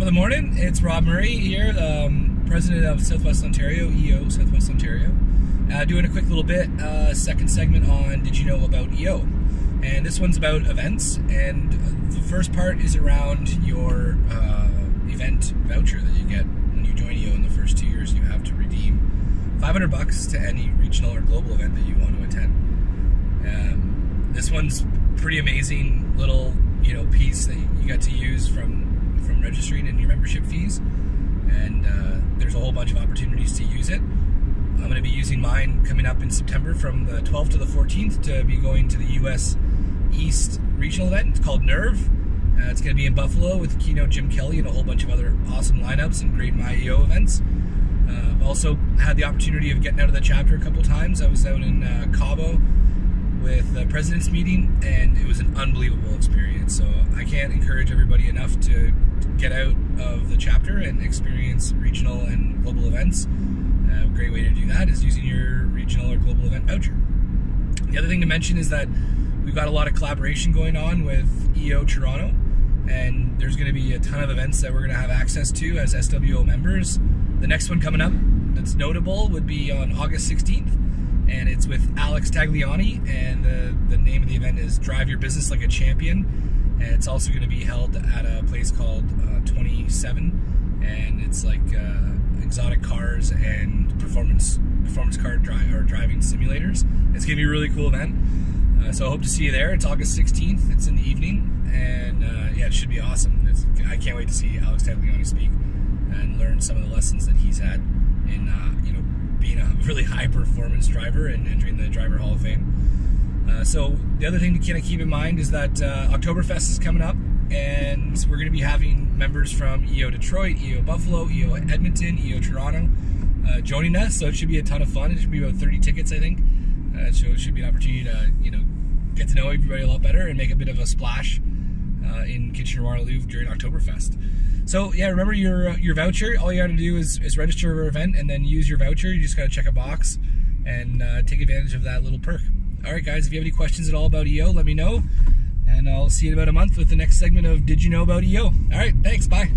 Top of the morning, it's Rob Murray here, um, president of Southwest Ontario, EO Southwest Ontario. Uh, doing a quick little bit, uh, second segment on Did You Know About EO? And this one's about events, and the first part is around your uh, event voucher that you get when you join EO in the first two years. You have to redeem 500 bucks to any regional or global event that you want to attend. Um, this one's pretty amazing little you know piece that you got to use from from registering and your membership fees. And uh, there's a whole bunch of opportunities to use it. I'm going to be using mine coming up in September from the 12th to the 14th to be going to the U.S. East regional event. It's called Nerve. Uh, it's going to be in Buffalo with keynote Jim Kelly and a whole bunch of other awesome lineups and great MyEO events. Uh, I've also had the opportunity of getting out of the chapter a couple times. I was out in uh, Cabo with the president's meeting, and was an unbelievable experience. So I can't encourage everybody enough to get out of the chapter and experience regional and global events. a great way to do that is using your regional or global event voucher. The other thing to mention is that we've got a lot of collaboration going on with EO Toronto, and there's going to be a ton of events that we're going to have access to as SWO members. The next one coming up that's notable would be on August 16th and it's with Alex Tagliani, and the, is Drive Your Business Like a Champion, and it's also going to be held at a place called uh, 27, and it's like uh, exotic cars and performance performance car drive or driving simulators. It's going to be a really cool event, uh, so I hope to see you there. It's August 16th. It's in the evening, and uh, yeah, it should be awesome. It's, I can't wait to see Alex Tagliani speak and learn some of the lessons that he's had in uh, you know being a really high performance driver and entering the Driver Hall of Fame. Uh, so the other thing to kind of keep in mind is that uh, Oktoberfest is coming up, and we're going to be having members from EO Detroit, EO Buffalo, EO Edmonton, EO Toronto uh, joining us. So it should be a ton of fun. It should be about 30 tickets, I think. Uh, so it should be an opportunity to you know get to know everybody a lot better and make a bit of a splash uh, in Kitchener-Waterloo during Oktoberfest. So yeah, remember your uh, your voucher. All you got to do is, is register your event and then use your voucher. You just got to check a box and uh, take advantage of that little perk. All right, guys. If you have any questions at all about EO, let me know, and I'll see you in about a month with the next segment of Did You Know About EO? All right, thanks. Bye.